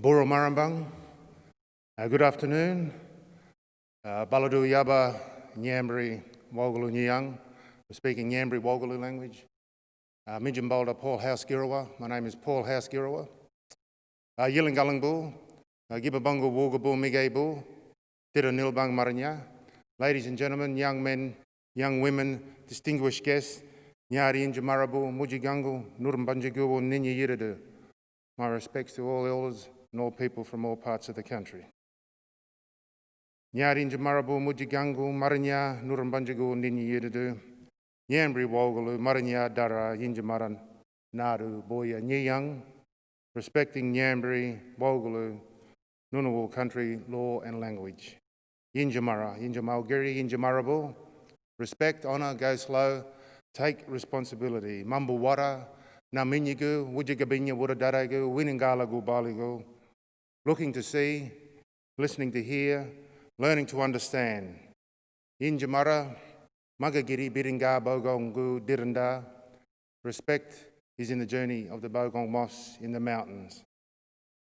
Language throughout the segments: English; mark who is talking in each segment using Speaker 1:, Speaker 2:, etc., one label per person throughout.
Speaker 1: Boro Marambang. Uh, good afternoon. Uh, Baladu Yaba Nyambri Wogalu Nyang. We're speaking Nyambri Wogalu language. Uh, Paul House Girawa. My name is Paul House Girawa. Uh, Yilingalangbu. Uh, Gibabungu Wogabu Migebu. Tira Nilbang Maranya. Ladies and gentlemen, young men, young women, distinguished guests, Nyari Injamarabu, Mujigangu, Nurumbanjagu, Ninya Yiridu. My respects to all elders and all people from all parts of the country. Nyari Njamarabu, Mujigangu, Marinya, Nurumbanjagu, Ninya Yiridu. Nyambri Wogalu, Marinya Dara, Yinjamaran, Naru, Boya, Nyang, respecting Nyambri, Wogalu, Ngunnawal country, law and language. Yinjamara, Yinjamalgiri, Yinjamarabu, respect, honour, go slow, take responsibility. Mambawara, Naminyagu, Wujagabinya, Wudadaragu, Winingalagu, Baligu, looking to see, listening to hear, learning to understand. Yinjamara, Magagiri, Biringa, Bogongu, Diranda, respect is in the journey of the Bogong Moth in the mountains.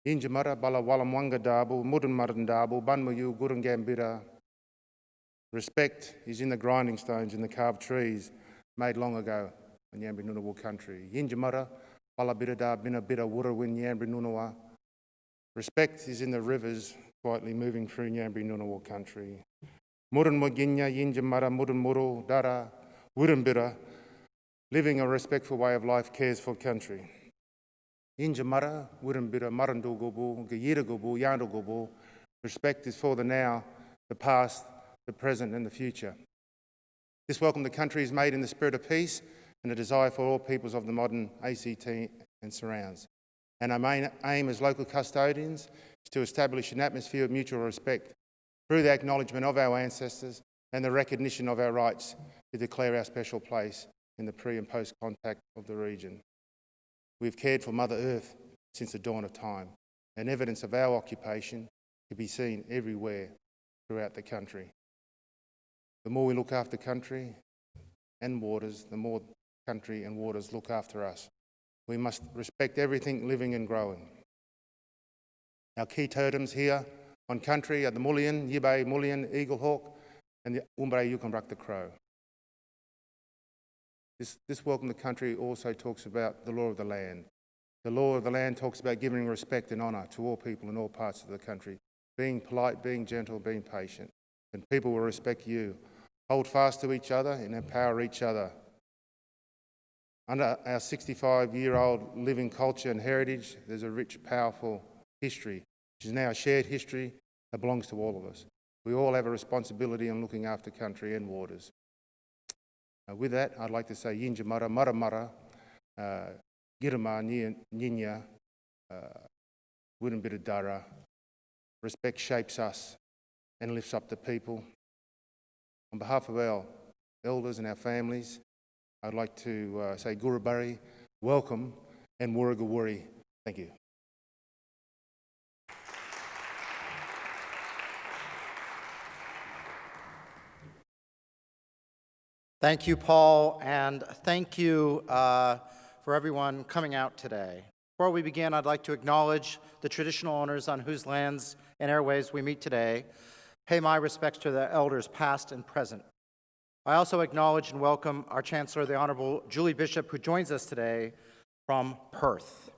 Speaker 1: Injamara bala walamwanga dabu, mudan marandabu, banmuyu gurungambira. Respect is in the grinding stones in the carved trees made long ago in Yambri Ngunnawal country. Yinjamara bala birada bina bira wurawin Yambri Ngunnawal. Respect is in the rivers quietly moving through Yambri Ngunnawal country. Muran Moginya, Yinjamara, Muran Muru, Dara, Wurambira, living a respectful way of life cares for country. Injamara, Wurambira, Marandugubu, Gayiragubu, Yandugubu. Respect is for the now, the past, the present and the future. This welcome to country is made in the spirit of peace and a desire for all peoples of the modern ACT and surrounds. And our main aim as local custodians is to establish an atmosphere of mutual respect through the acknowledgement of our ancestors and the recognition of our rights to declare our special place in the pre and post contact of the region. We've cared for Mother Earth since the dawn of time, and evidence of our occupation can be seen everywhere throughout the country. The more we look after country and waters, the more country and waters look after us. We must respect everything living and growing. Our key totems here on country are the mullein, yibe, eagle hawk, and the umbre yukonbrak the crow. This, this welcome to country also talks about the law of the land. The law of the land talks about giving respect and honour to all people in all parts of the country, being polite, being gentle, being patient, and people will respect you. Hold fast to each other and empower each other. Under our 65-year-old living culture and heritage, there's a rich, powerful history, which is now a shared history that belongs to all of us. We all have a responsibility in looking after country and waters. Uh, with that, I'd like to say Yinja Mara, Mara Mara, uh, Girma, Ninya, uh. Respect shapes us and lifts up the people. On behalf of our elders and our families, I'd like to uh, say Gurubari, welcome, and Wurrugawurri. Thank you.
Speaker 2: Thank you, Paul, and thank you uh, for everyone coming out today. Before we begin, I'd like to acknowledge the traditional owners on whose lands and airways we meet today. Pay my respects to the elders past and present. I also acknowledge and welcome our Chancellor, the Honorable Julie Bishop, who joins us today from Perth.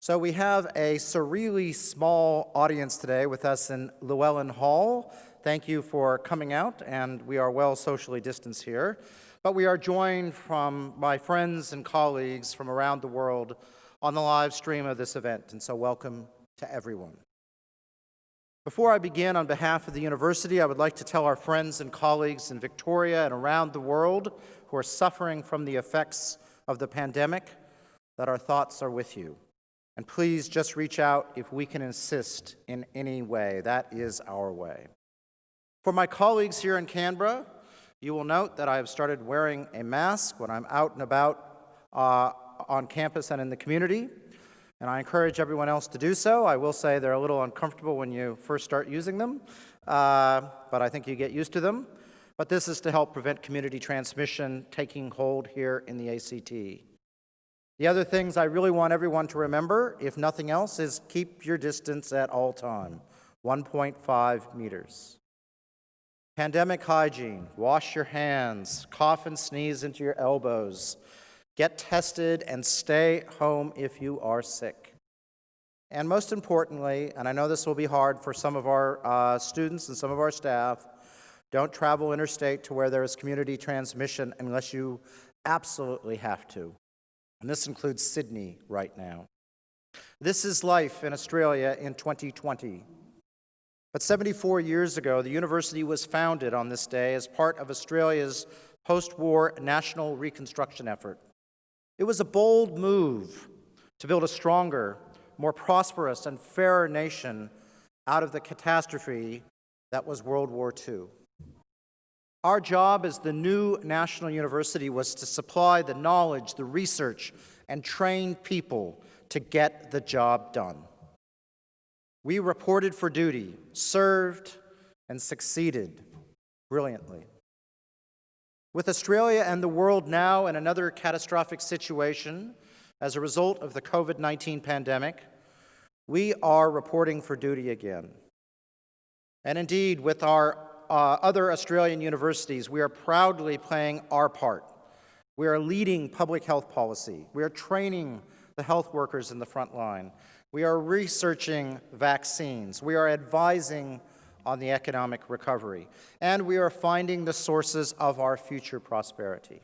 Speaker 2: So we have a surreally small audience today with us in Llewellyn Hall, Thank you for coming out, and we are well socially distanced here. But we are joined from my friends and colleagues from around the world on the live stream of this event, and so welcome to everyone. Before I begin, on behalf of the university, I would like to tell our friends and colleagues in Victoria and around the world who are suffering from the effects of the pandemic that our thoughts are with you. And please just reach out if we can assist in any way. That is our way. For my colleagues here in Canberra, you will note that I have started wearing a mask when I'm out and about uh, on campus and in the community, and I encourage everyone else to do so. I will say they're a little uncomfortable when you first start using them, uh, but I think you get used to them. But this is to help prevent community transmission taking hold here in the ACT. The other things I really want everyone to remember, if nothing else, is keep your distance at all time, 1.5 meters. Pandemic hygiene, wash your hands, cough and sneeze into your elbows, get tested, and stay home if you are sick. And most importantly, and I know this will be hard for some of our uh, students and some of our staff, don't travel interstate to where there is community transmission unless you absolutely have to. And this includes Sydney right now. This is life in Australia in 2020. But 74 years ago, the university was founded on this day as part of Australia's post-war national reconstruction effort. It was a bold move to build a stronger, more prosperous, and fairer nation out of the catastrophe that was World War II. Our job as the new national university was to supply the knowledge, the research, and train people to get the job done. We reported for duty, served, and succeeded brilliantly. With Australia and the world now in another catastrophic situation as a result of the COVID-19 pandemic, we are reporting for duty again. And indeed, with our uh, other Australian universities, we are proudly playing our part. We are leading public health policy. We are training the health workers in the front line. We are researching vaccines. We are advising on the economic recovery. And we are finding the sources of our future prosperity.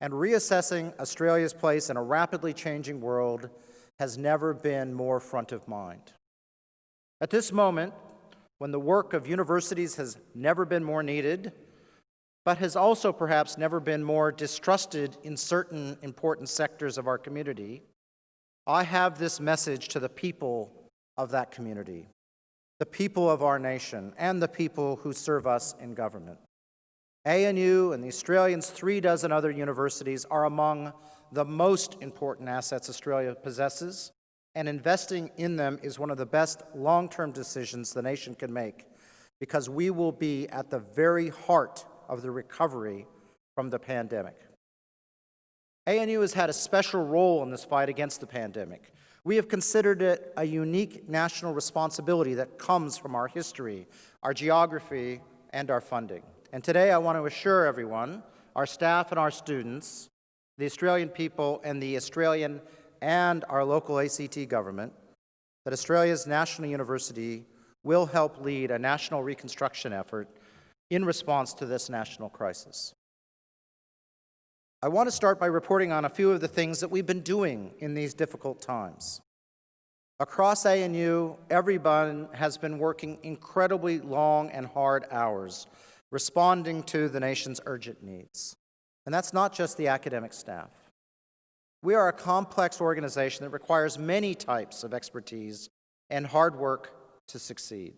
Speaker 2: And reassessing Australia's place in a rapidly changing world has never been more front of mind. At this moment, when the work of universities has never been more needed, but has also perhaps never been more distrusted in certain important sectors of our community, I have this message to the people of that community, the people of our nation, and the people who serve us in government. ANU and the Australians' three dozen other universities are among the most important assets Australia possesses and investing in them is one of the best long-term decisions the nation can make because we will be at the very heart of the recovery from the pandemic. ANU has had a special role in this fight against the pandemic. We have considered it a unique national responsibility that comes from our history, our geography, and our funding. And today I want to assure everyone, our staff and our students, the Australian people and the Australian and our local ACT government that Australia's National University will help lead a national reconstruction effort in response to this national crisis. I want to start by reporting on a few of the things that we've been doing in these difficult times. Across ANU, everyone has been working incredibly long and hard hours, responding to the nation's urgent needs. And that's not just the academic staff. We are a complex organization that requires many types of expertise and hard work to succeed.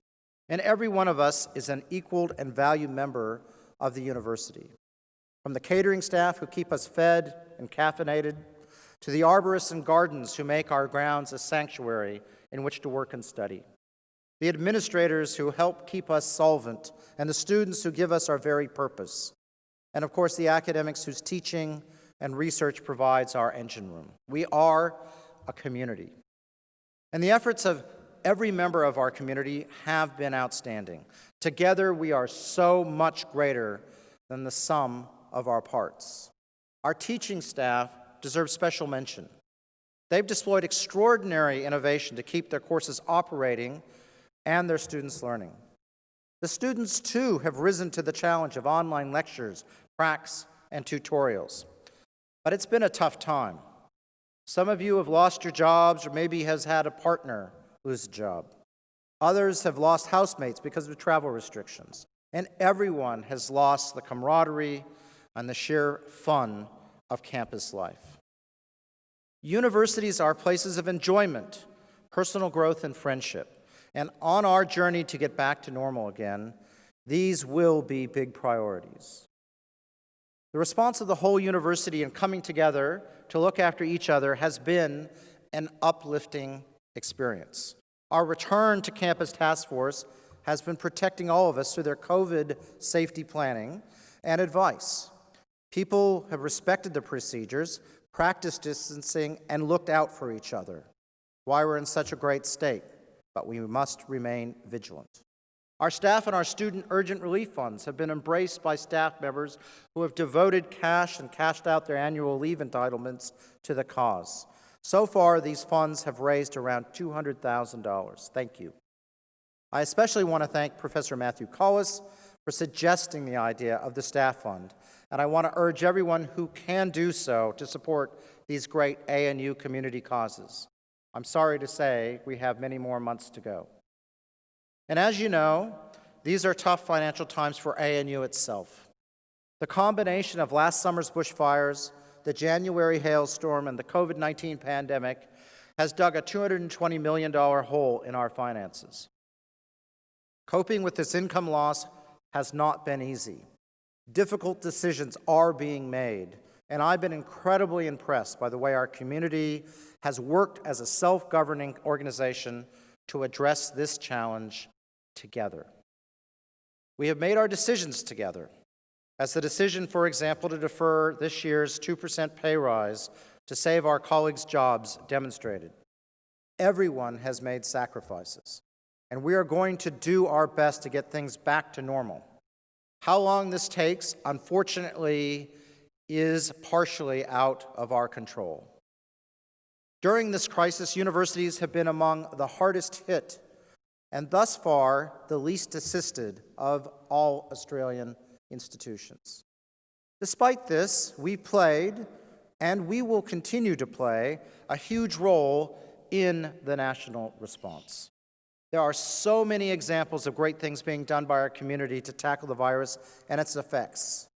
Speaker 2: And every one of us is an equaled and valued member of the university. From the catering staff who keep us fed and caffeinated, to the arborists and gardens who make our grounds a sanctuary in which to work and study, the administrators who help keep us solvent, and the students who give us our very purpose, and of course the academics whose teaching and research provides our engine room. We are a community. And the efforts of every member of our community have been outstanding. Together, we are so much greater than the sum of our parts. Our teaching staff deserve special mention. They've deployed extraordinary innovation to keep their courses operating and their students learning. The students, too, have risen to the challenge of online lectures, pracs, and tutorials. But it's been a tough time. Some of you have lost your jobs or maybe has had a partner lose a job. Others have lost housemates because of travel restrictions. And everyone has lost the camaraderie and the sheer fun of campus life. Universities are places of enjoyment, personal growth, and friendship. And on our journey to get back to normal again, these will be big priorities. The response of the whole university in coming together to look after each other has been an uplifting experience. Our return to Campus Task Force has been protecting all of us through their COVID safety planning and advice. People have respected the procedures, practiced distancing, and looked out for each other. Why we're in such a great state, but we must remain vigilant. Our staff and our student urgent relief funds have been embraced by staff members who have devoted cash and cashed out their annual leave entitlements to the cause. So far, these funds have raised around $200,000. Thank you. I especially want to thank Professor Matthew Collis for suggesting the idea of the staff fund, and I want to urge everyone who can do so to support these great ANU community causes. I'm sorry to say we have many more months to go. And as you know, these are tough financial times for ANU itself. The combination of last summer's bushfires, the January hailstorm, and the COVID-19 pandemic has dug a $220 million hole in our finances. Coping with this income loss has not been easy. Difficult decisions are being made, and I've been incredibly impressed by the way our community has worked as a self-governing organization to address this challenge together. We have made our decisions together, as the decision, for example, to defer this year's 2% pay rise to save our colleagues' jobs demonstrated. Everyone has made sacrifices, and we are going to do our best to get things back to normal. How long this takes, unfortunately, is partially out of our control. During this crisis, universities have been among the hardest hit and thus far the least assisted of all Australian institutions. Despite this, we played, and we will continue to play, a huge role in the national response. There are so many examples of great things being done by our community to tackle the virus and its effects.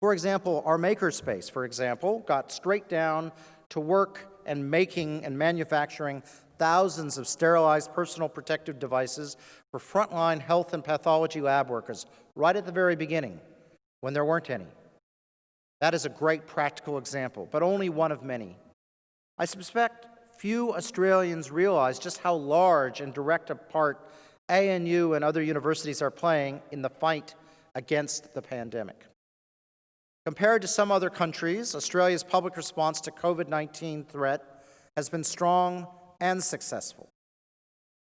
Speaker 2: For example, our makerspace, for example, got straight down to work and making and manufacturing thousands of sterilized personal protective devices for frontline health and pathology lab workers right at the very beginning when there weren't any. That is a great practical example, but only one of many. I suspect few Australians realize just how large and direct a part ANU and other universities are playing in the fight against the pandemic. Compared to some other countries, Australia's public response to COVID-19 threat has been strong and successful.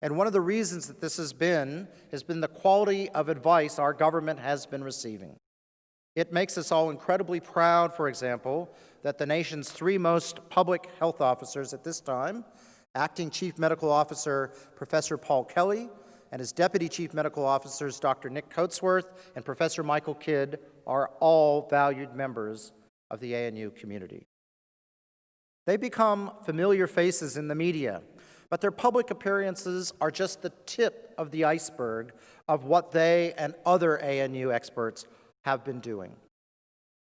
Speaker 2: And one of the reasons that this has been, has been the quality of advice our government has been receiving. It makes us all incredibly proud, for example, that the nation's three most public health officers at this time, Acting Chief Medical Officer Professor Paul Kelly and his Deputy Chief Medical Officers Dr. Nick Coatsworth and Professor Michael Kidd are all valued members of the ANU community. They become familiar faces in the media, but their public appearances are just the tip of the iceberg of what they and other ANU experts have been doing.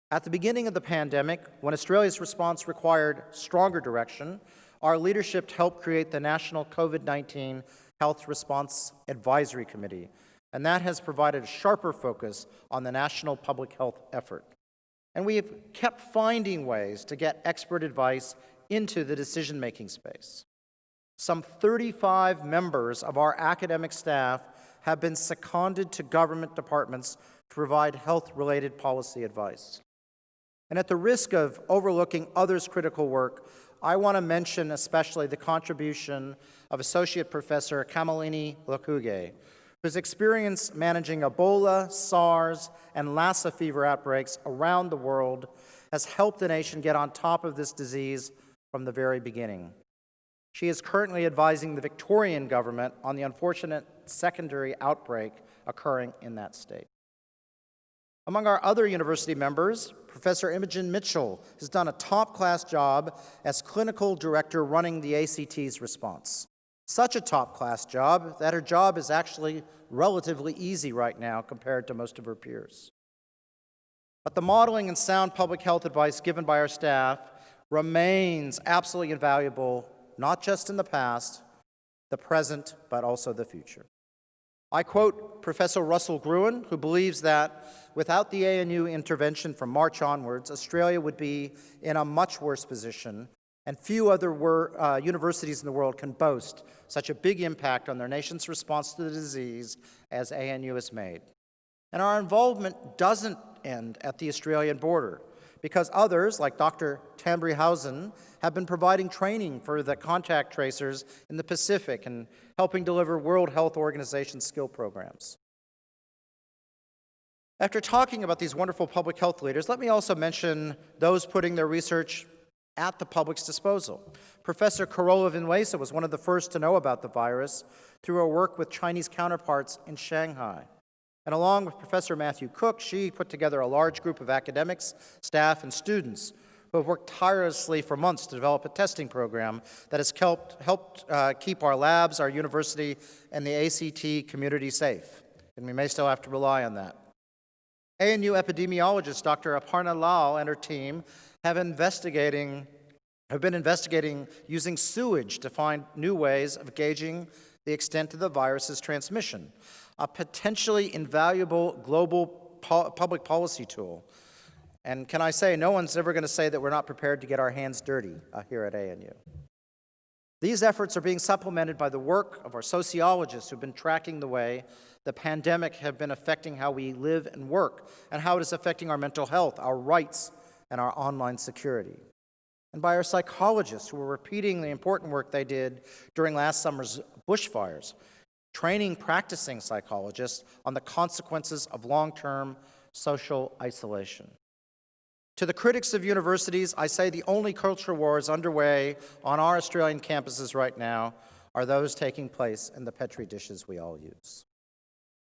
Speaker 2: At the beginning of the pandemic, when Australia's response required stronger direction, our leadership helped create the National COVID-19 Health Response Advisory Committee, and that has provided a sharper focus on the national public health effort. And we have kept finding ways to get expert advice into the decision-making space. Some 35 members of our academic staff have been seconded to government departments to provide health-related policy advice. And at the risk of overlooking others' critical work, I want to mention especially the contribution of Associate Professor Kamalini Lokuge, whose experience managing Ebola, SARS, and Lassa fever outbreaks around the world has helped the nation get on top of this disease from the very beginning. She is currently advising the Victorian government on the unfortunate secondary outbreak occurring in that state. Among our other university members, Professor Imogen Mitchell has done a top-class job as clinical director running the ACT's response. Such a top-class job that her job is actually relatively easy right now compared to most of her peers. But the modeling and sound public health advice given by our staff remains absolutely invaluable, not just in the past, the present, but also the future. I quote Professor Russell Gruen, who believes that without the ANU intervention from March onwards, Australia would be in a much worse position, and few other uh, universities in the world can boast such a big impact on their nation's response to the disease as ANU has made. And our involvement doesn't end at the Australian border because others, like Dr. Tambri Housen, have been providing training for the contact tracers in the Pacific and helping deliver World Health Organization skill programs. After talking about these wonderful public health leaders, let me also mention those putting their research at the public's disposal. Professor Carola Vinuesa was one of the first to know about the virus through her work with Chinese counterparts in Shanghai. And along with Professor Matthew Cook, she put together a large group of academics, staff, and students who have worked tirelessly for months to develop a testing program that has helped, helped uh, keep our labs, our university, and the ACT community safe. And we may still have to rely on that. ANU epidemiologist Dr. Aparna Lal and her team have investigating have been investigating using sewage to find new ways of gauging the extent of the virus's transmission, a potentially invaluable global po public policy tool. And can I say, no one's ever going to say that we're not prepared to get our hands dirty uh, here at ANU. These efforts are being supplemented by the work of our sociologists who've been tracking the way the pandemic have been affecting how we live and work and how it is affecting our mental health, our rights, and our online security. And by our psychologists who are repeating the important work they did during last summer's bushfires, training practicing psychologists on the consequences of long-term social isolation. To the critics of universities, I say the only culture wars underway on our Australian campuses right now are those taking place in the Petri dishes we all use.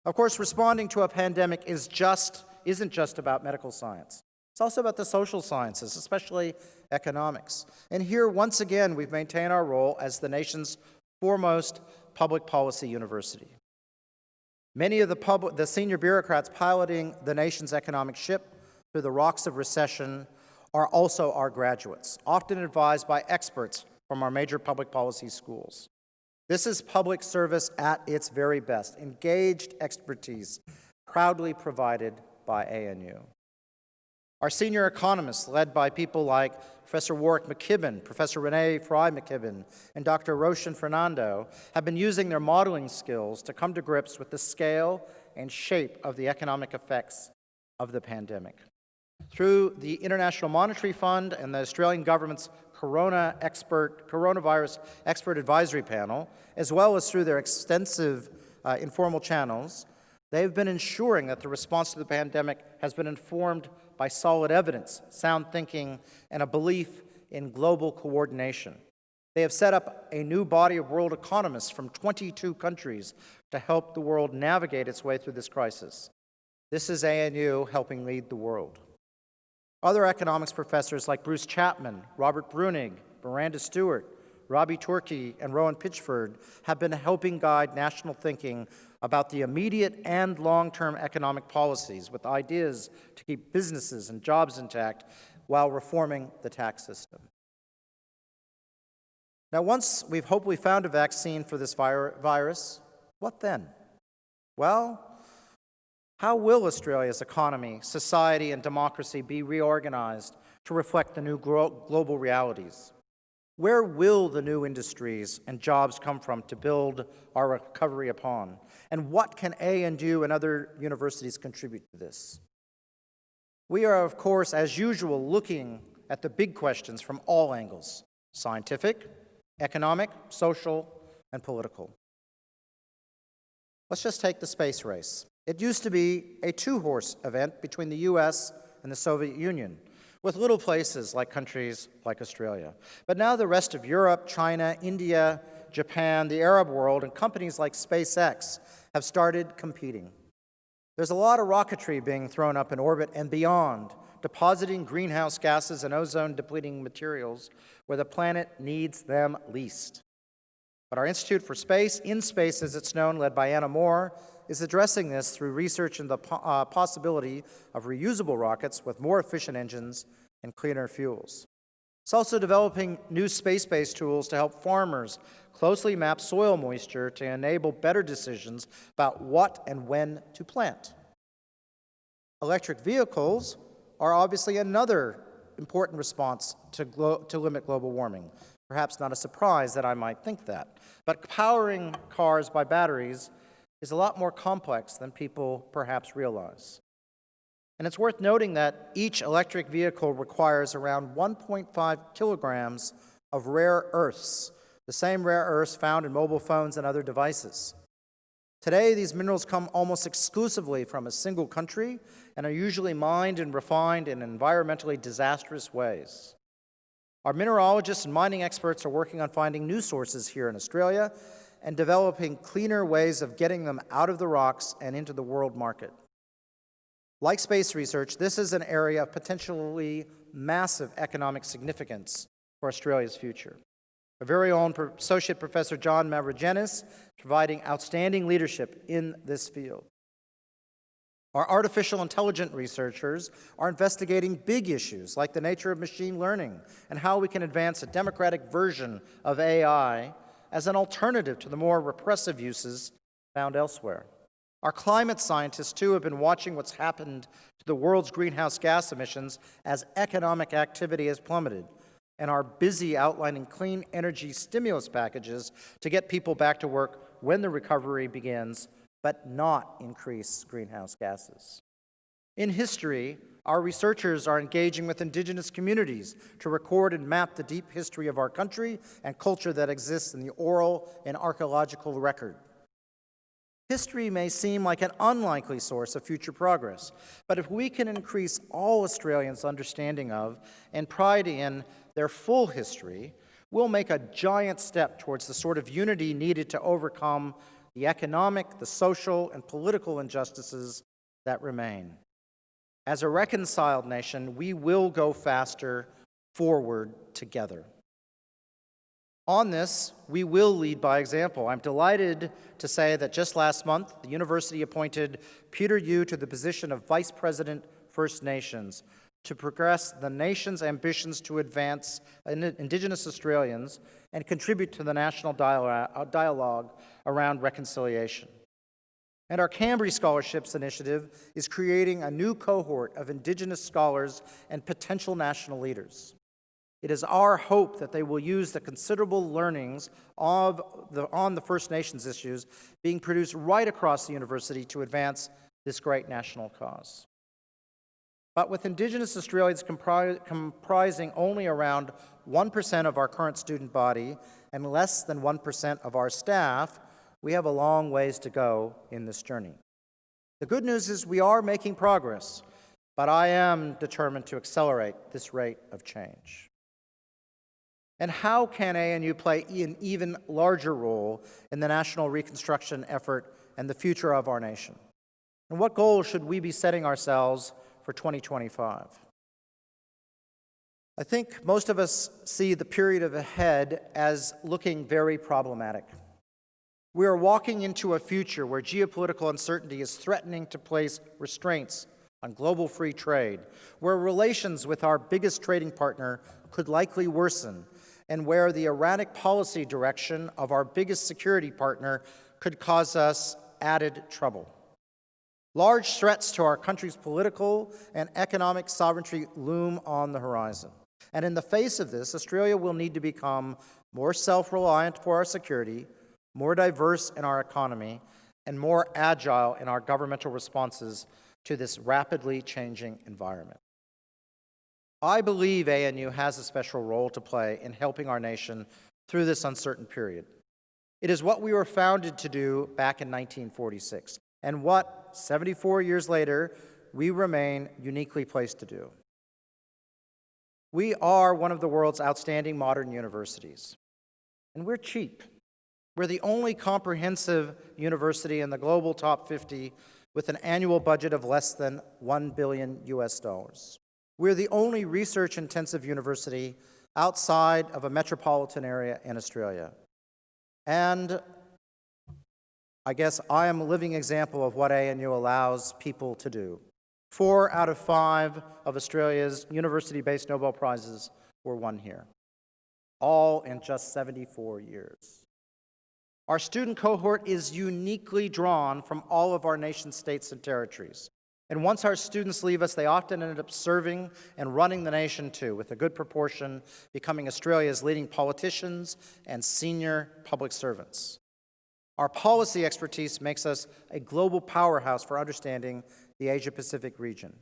Speaker 2: Of course, responding to a pandemic is just, isn't just about medical science. It's also about the social sciences, especially economics. And here, once again, we've maintained our role as the nation's foremost public policy university. Many of the, public, the senior bureaucrats piloting the nation's economic ship through the rocks of recession are also our graduates, often advised by experts from our major public policy schools. This is public service at its very best, engaged expertise proudly provided by ANU. Our senior economists, led by people like Professor Warwick McKibbin, Professor Renee Fry McKibbin, and Dr. Roshen Fernando, have been using their modeling skills to come to grips with the scale and shape of the economic effects of the pandemic. Through the International Monetary Fund and the Australian government's Corona expert, Coronavirus Expert Advisory Panel, as well as through their extensive uh, informal channels, they've been ensuring that the response to the pandemic has been informed by solid evidence, sound thinking, and a belief in global coordination. They have set up a new body of world economists from 22 countries to help the world navigate its way through this crisis. This is ANU helping lead the world. Other economics professors like Bruce Chapman, Robert Breunig, Miranda Stewart, Rabee Tourky, and Rohan Pitchford have been helping guide national thinking about the immediate and long-term economic policies with ideas to keep businesses and jobs intact while reforming the tax system. Now, once we've hopefully found a vaccine for this virus, what then? Well, how will Australia's economy, society, and democracy be reorganized to reflect the new global realities? Where will the new industries and jobs come from to build our recovery upon? And what can ANU and other universities contribute to this? We are, of course, as usual, looking at the big questions from all angles, scientific, economic, social, and political. Let's just take the space race. It used to be a two-horse event between the US and the Soviet Union with little places like countries like Australia. But now the rest of Europe, China, India, Japan, the Arab world, and companies like SpaceX have started competing. There's a lot of rocketry being thrown up in orbit and beyond, depositing greenhouse gases and ozone-depleting materials where the planet needs them least. But our Institute for Space, InSpace as it's known, led by Anna Moore, is addressing this through research into the po uh, possibility of reusable rockets with more efficient engines and cleaner fuels. It's also developing new space-based tools to help farmers closely map soil moisture to enable better decisions about what and when to plant. Electric vehicles are obviously another important response to, to limit global warming. Perhaps not a surprise that I might think that. But powering cars by batteries is a lot more complex than people perhaps realize. And it's worth noting that each electric vehicle requires around 1.5 kilograms of rare earths, the same rare earths found in mobile phones and other devices. Today, these minerals come almost exclusively from a single country and are usually mined and refined in environmentally disastrous ways. Our mineralogists and mining experts are working on finding new sources here in Australia and developing cleaner ways of getting them out of the rocks and into the world market. Like space research, this is an area of potentially massive economic significance for Australia's future. Our very own Associate Professor John Mavrogenes providing outstanding leadership in this field. Our artificial intelligence researchers are investigating big issues like the nature of machine learning and how we can advance a democratic version of AI as an alternative to the more repressive uses found elsewhere. Our climate scientists, too, have been watching what's happened to the world's greenhouse gas emissions as economic activity has plummeted and are busy outlining clean energy stimulus packages to get people back to work when the recovery begins, but not increase greenhouse gases. In history, our researchers are engaging with indigenous communities to record and map the deep history of our country and culture that exists in the oral and archaeological record. History may seem like an unlikely source of future progress, but if we can increase all Australians' understanding of and pride in their full history, we'll make a giant step towards the sort of unity needed to overcome the economic, the social, and political injustices that remain. As a reconciled nation, we will go faster forward together. On this, we will lead by example. I'm delighted to say that just last month, the university appointed Peter Yu to the position of Vice President First Nations to progress the nation's ambitions to advance Indigenous Australians and contribute to the national dialogue around reconciliation. And our Kambri Scholarships Initiative is creating a new cohort of Indigenous scholars and potential national leaders. It is our hope that they will use the considerable learnings of the, on the First Nations issues being produced right across the university to advance this great national cause. But with Indigenous Australians compri comprising only around 1% of our current student body and less than 1% of our staff, we have a long ways to go in this journey. The good news is we are making progress, but I am determined to accelerate this rate of change. And how can ANU play an even larger role in the national reconstruction effort and the future of our nation? And what goals should we be setting ourselves for 2025? I think most of us see the period ahead as looking very problematic. We are walking into a future where geopolitical uncertainty is threatening to place restraints on global free trade, where relations with our biggest trading partner could likely worsen, and where the erratic policy direction of our biggest security partner could cause us added trouble. Large threats to our country's political and economic sovereignty loom on the horizon. And in the face of this, Australia will need to become more self-reliant for our security, more diverse in our economy, and more agile in our governmental responses to this rapidly changing environment. I believe ANU has a special role to play in helping our nation through this uncertain period. It is what we were founded to do back in 1946, and what, 74 years later, we remain uniquely placed to do. We are one of the world's outstanding modern universities, and we're cheap. We're the only comprehensive university in the global top 50 with an annual budget of less than 1 billion US dollars. We're the only research-intensive university outside of a metropolitan area in Australia. And I guess I am a living example of what ANU allows people to do. Four out of five of Australia's university-based Nobel Prizes were won here, all in just 74 years. Our student cohort is uniquely drawn from all of our nation states and territories. And once our students leave us, they often end up serving and running the nation too, with a good proportion becoming Australia's leading politicians and senior public servants. Our policy expertise makes us a global powerhouse for understanding the Asia-Pacific region.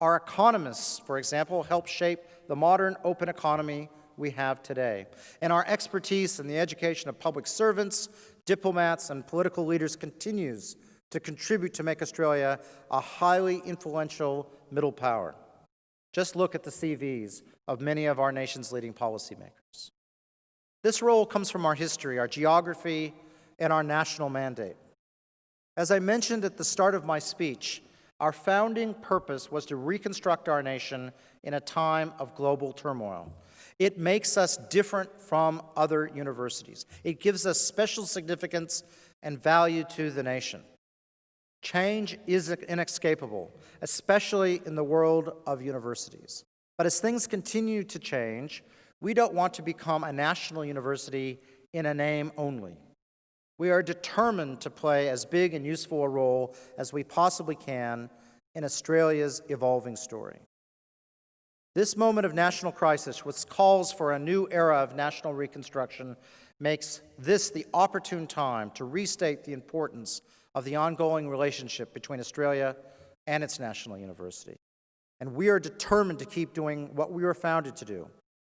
Speaker 2: Our economists, for example, help shape the modern open economy we have today. And our expertise in the education of public servants, diplomats, and political leaders continues to contribute to make Australia a highly influential middle power. Just look at the CVs of many of our nation's leading policymakers. This role comes from our history, our geography, and our national mandate. As I mentioned at the start of my speech, our founding purpose was to reconstruct our nation in a time of global turmoil. It makes us different from other universities. It gives us special significance and value to the nation. Change is inescapable, especially in the world of universities. But as things continue to change, we don't want to become a national university in a name only. We are determined to play as big and useful a role as we possibly can in Australia's evolving story. This moment of national crisis, which calls for a new era of national reconstruction, makes this the opportune time to restate the importance of the ongoing relationship between Australia and its national university. And we are determined to keep doing what we were founded to do,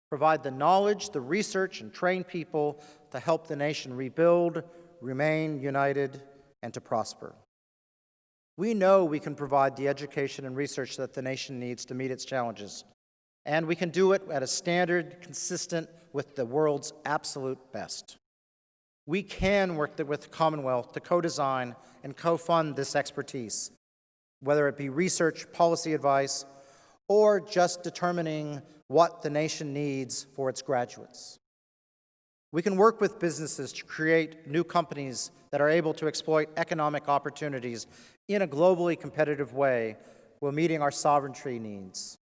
Speaker 2: provide the knowledge, the research, and train people to help the nation rebuild, remain united, and to prosper. We know we can provide the education and research that the nation needs to meet its challenges, and we can do it at a standard consistent with the world's absolute best. We can work with the Commonwealth to co-design and co-fund this expertise, whether it be research, policy advice, or just determining what the nation needs for its graduates. We can work with businesses to create new companies that are able to exploit economic opportunities in a globally competitive way while meeting our sovereignty needs.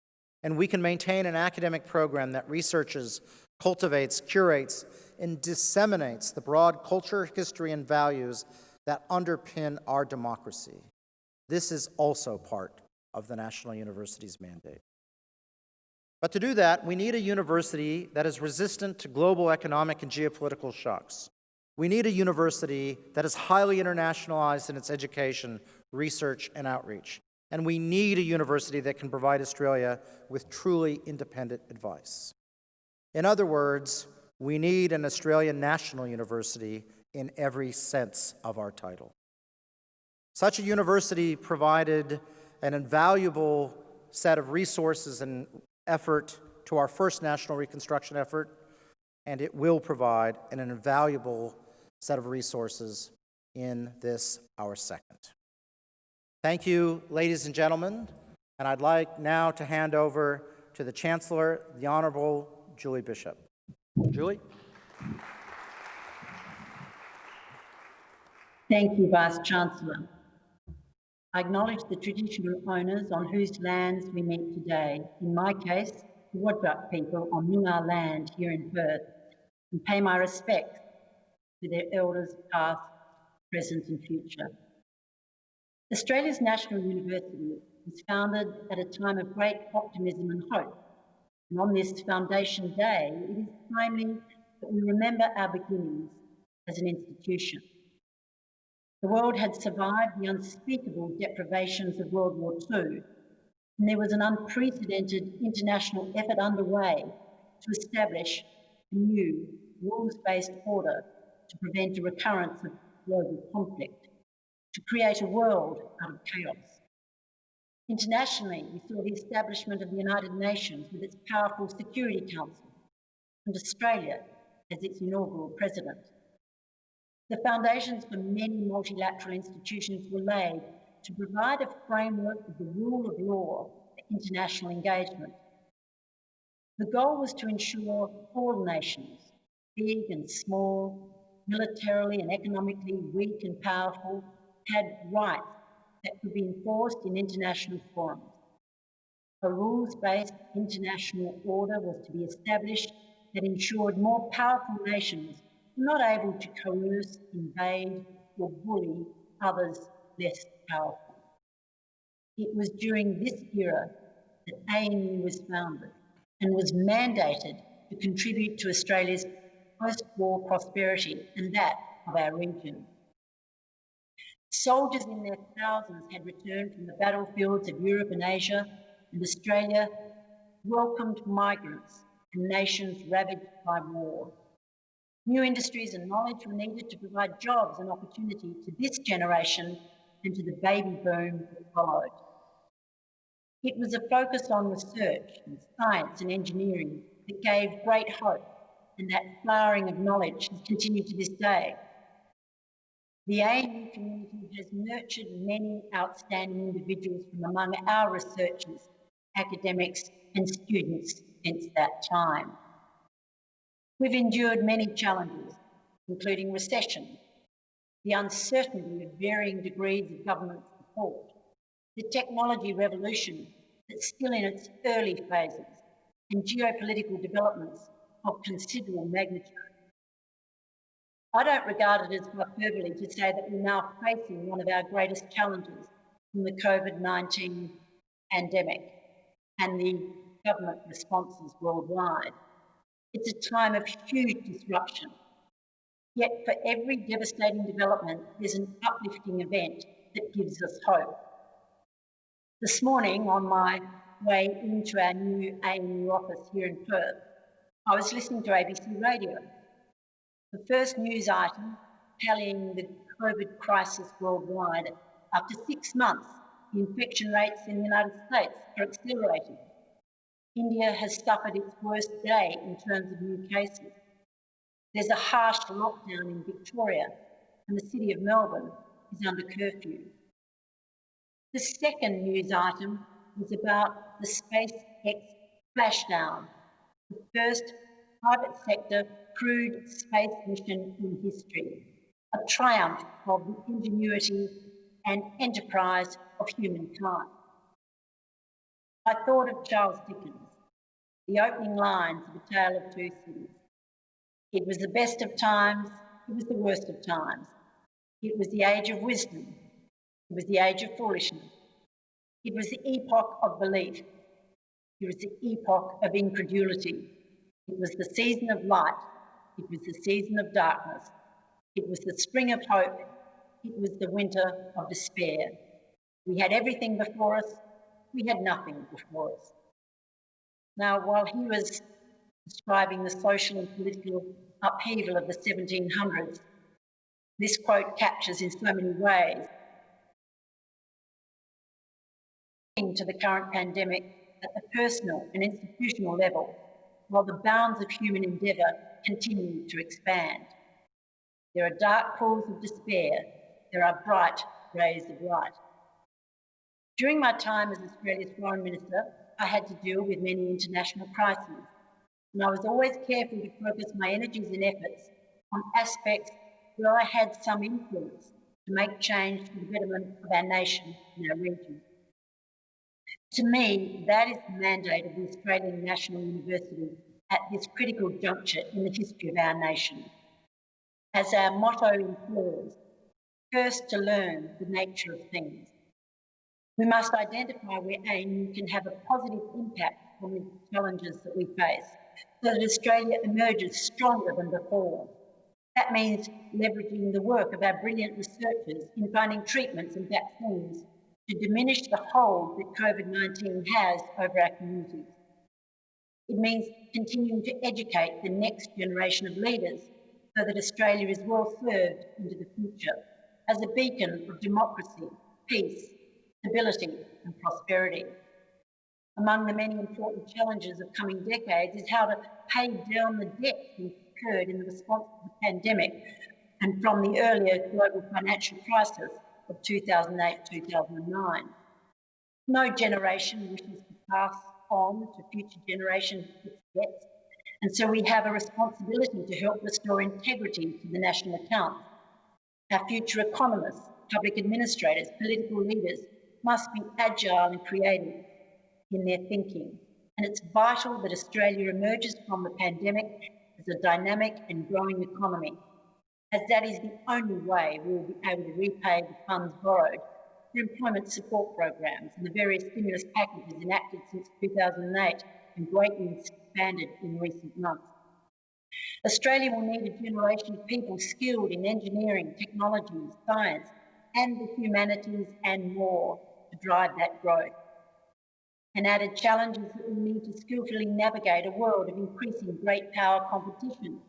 Speaker 2: And we can maintain an academic program that researches, cultivates, curates, and disseminates the broad culture, history, and values that underpin our democracy. This is also part of the National University's mandate. But to do that, we need a university that is resistant to global economic and geopolitical shocks. We need a university that is highly internationalized in its education, research, and outreach. And we need a university that can provide Australia with truly independent advice. In other words, we need an Australian national university in every sense of our title. Such a university provided an invaluable set of resources and effort to our first national reconstruction effort, and it will provide an invaluable set of resources in this, our second. Thank you, ladies and gentlemen, and I'd like now to hand over to the Chancellor, the Honorable Julie Bishop. Julie?
Speaker 3: Thank you, Vice Chancellor. I acknowledge the traditional owners on whose lands we meet today, in my case, the Wadjuk people on Noongar land here in Perth, and pay my respects to their elders past, present and future. Australia's National University was founded at a time of great optimism and hope. And on this Foundation Day, it is timely that we remember our beginnings as an institution. The world had survived the unspeakable deprivations of World War II, and there was an unprecedented international effort underway to establish a new rules-based order to prevent a recurrence of global conflict, to create a world out of chaos. Internationally, we saw the establishment of the United Nations with its powerful Security Council, and Australia as its inaugural president. The foundations for many multilateral institutions were laid to provide a framework of the rule of law for international engagement. The goal was to ensure all nations, big and small, militarily and economically weak and powerful, had rights that could be enforced in international forums. A rules-based international order was to be established that ensured more powerful nations were not able to coerce, invade, or bully others less powerful. It was during this era that ANU was founded and was mandated to contribute to Australia's post-war prosperity and that of our region. Soldiers in their thousands had returned from the battlefields of Europe and Asia and Australia welcomed migrants and nations ravaged by war. New industries and knowledge were needed to provide jobs and opportunity to this generation and to the baby boom that followed. It was a focus on research and science and engineering that gave great hope, and that flowering of knowledge has continued to this day. The ANU community has nurtured many outstanding individuals from among our researchers, academics, and students since that time. We've endured many challenges, including recession, the uncertainty of varying degrees of government support, the technology revolution that's still in its early phases, and geopolitical developments of considerable magnitude. I don't regard it as hyperbole to say that we're now facing one of our greatest challenges from the COVID-19 pandemic and the government responses worldwide. It's a time of huge disruption. Yet for every devastating development, there's an uplifting event that gives us hope. This morning, on my way into our new ANU office here in Perth, I was listening to ABC Radio the first news item tallying the COVID crisis worldwide. After six months, infection rates in the United States are accelerating. India has suffered its worst day in terms of new cases. There's a harsh lockdown in Victoria, and the City of Melbourne is under curfew. The second news item was about the SpaceX splashdown, the first private sector crewed space mission in history, a triumph of the ingenuity and enterprise of humankind. I thought of Charles Dickens, the opening lines of A Tale of Two Cities. It was the best of times, it was the worst of times. It was the age of wisdom, it was the age of foolishness. It was the epoch of belief, it was the epoch of incredulity. It was the season of light, it was the season of darkness. It was the spring of hope. It was the winter of despair. We had everything before us. We had nothing before us. Now, while he was describing the social and political upheaval of the 1700s, this quote captures in so many ways into the current pandemic at the personal and institutional level, while the bounds of human endeavour continue to expand. There are dark pools of despair, there are bright rays of light. During my time as Australia's Foreign Minister, I had to deal with many international crises, and I was always careful to focus my energies and efforts on aspects where I had some influence to make change for the betterment of our nation and our region. To me, that is the mandate of the Australian National University at this critical juncture in the history of our nation. As our motto implores, first to learn the nature of things. We must identify where ANU can have a positive impact on the challenges that we face so that Australia emerges stronger than before. That means leveraging the work of our brilliant researchers in finding treatments and vaccines to diminish the hold that COVID-19 has over our communities. It means continuing to educate the next generation of leaders so that Australia is well served into the future as a beacon of democracy, peace, stability and prosperity. Among the many important challenges of coming decades is how to pay down the debt incurred in the response to the pandemic and from the earlier global financial crisis of 2008-2009. No generation wishes to pass on to future generations its debts. And so we have a responsibility to help restore integrity to the national accounts. Our future economists, public administrators, political leaders must be agile and creative in their thinking. And it's vital that Australia emerges from the pandemic as a dynamic and growing economy, as that is the only way we will be able to repay the funds borrowed for employment support programs and the various stimulus packages enacted since 2008 and greatly expanded in recent months. Australia will need a generation of people skilled in engineering, technology, science, and the humanities and more to drive that growth. and added challenges that we need to skillfully navigate a world of increasing great power competition.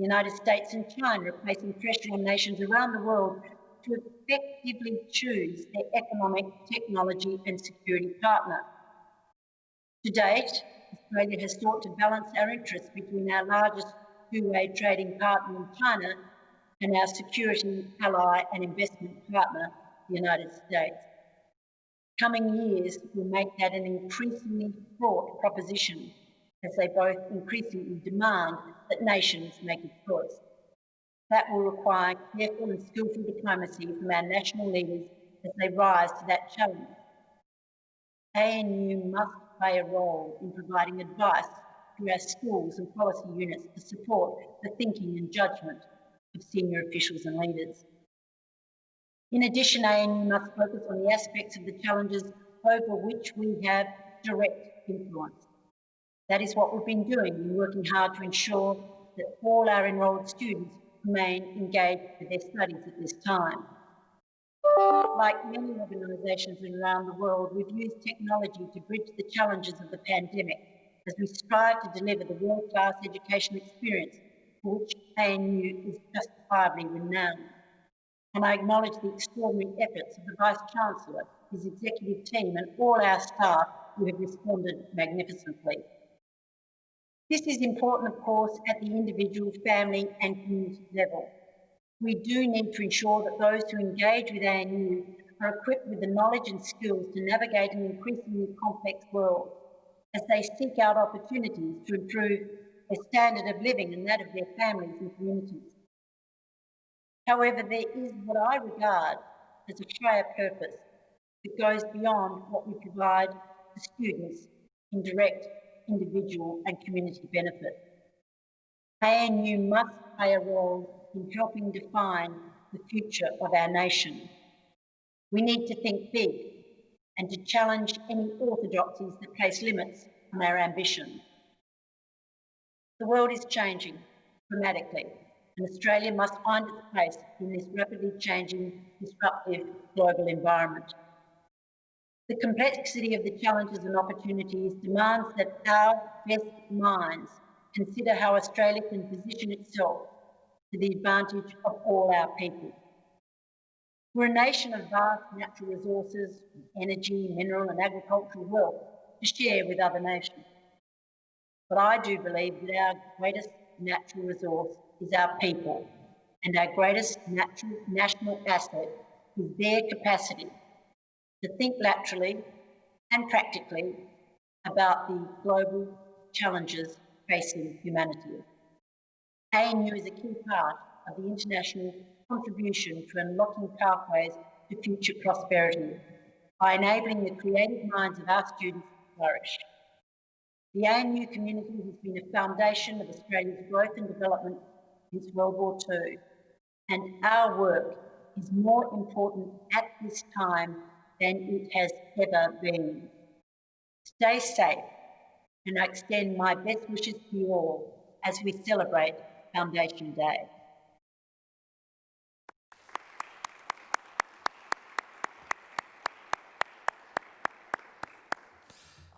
Speaker 3: The United States and China are placing pressure on nations around the world to effectively choose their economic, technology and security partner. To date, Australia has sought to balance our interests between our largest two-way trading partner in China and our security ally and investment partner, the United States. Coming years will make that an increasingly fraught proposition as they both increasingly demand that nations make a choice. That will require careful and skillful diplomacy from our national leaders as they rise to that challenge. ANU must play a role in providing advice to our schools and policy units to support the thinking and judgment of senior officials and leaders. In addition, ANU must focus on the aspects of the challenges over which we have direct influence. That is what we've been doing in working hard to ensure that all our enrolled students remain engaged with their studies at this time. Like many organisations around the world, we've used technology to bridge the challenges of the pandemic as we strive to deliver the world-class education experience for which ANU is justifiably renowned. And I acknowledge the extraordinary efforts of the Vice-Chancellor, his executive team and all our staff who have responded magnificently. This is important, of course, at the individual, family and community level. We do need to ensure that those who engage with ANU are equipped with the knowledge and skills to navigate an increasingly complex world as they seek out opportunities to improve their standard of living and that of their families and communities. However, there is what I regard as a higher purpose that goes beyond what we provide to students in direct individual and community benefit. ANU must play a role in helping define the future of our nation. We need to think big and to challenge any orthodoxies that place limits on our ambition. The world is changing dramatically and Australia must find its place in this rapidly changing, disruptive global environment. The complexity of the challenges and opportunities demands that our best minds consider how Australia can position itself to the advantage of all our people. We're a nation of vast natural resources, energy, mineral and agricultural wealth to share with other nations. But I do believe that our greatest natural resource is our people, and our greatest natural, national asset is their capacity to think laterally and practically about the global challenges facing humanity. ANU is a key part of the international contribution to unlocking pathways to future prosperity by enabling the creative minds of our students to flourish. The ANU community has been a foundation of Australia's growth and development since World War II, and our work is more important at this time than it has ever been. Stay safe, and I extend my best wishes to you all as we celebrate Foundation Day.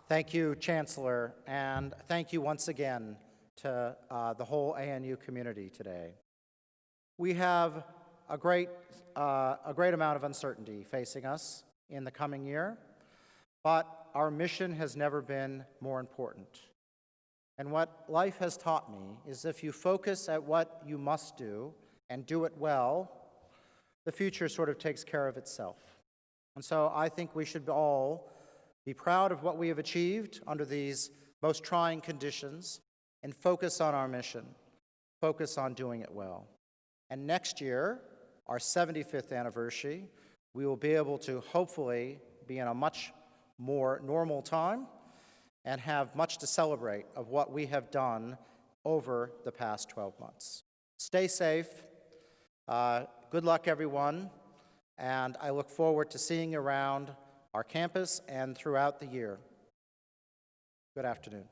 Speaker 2: Thank you, Chancellor, and thank you once again to uh, the whole ANU community today. We have a great, uh, a great amount of uncertainty facing us in the coming year, but our mission has never been more important. And what life has taught me is if you focus at what you must do and do it well, the future sort of takes care of itself. And so I think we should all be proud of what we have achieved under these most trying conditions and focus on our mission, focus on doing it well. And next year, our 75th anniversary, we will be able to hopefully be in a much more normal time and have much to celebrate of what we have done over the past 12 months. Stay safe. Uh, good luck, everyone. And I look forward to seeing you around our campus and throughout the year. Good afternoon.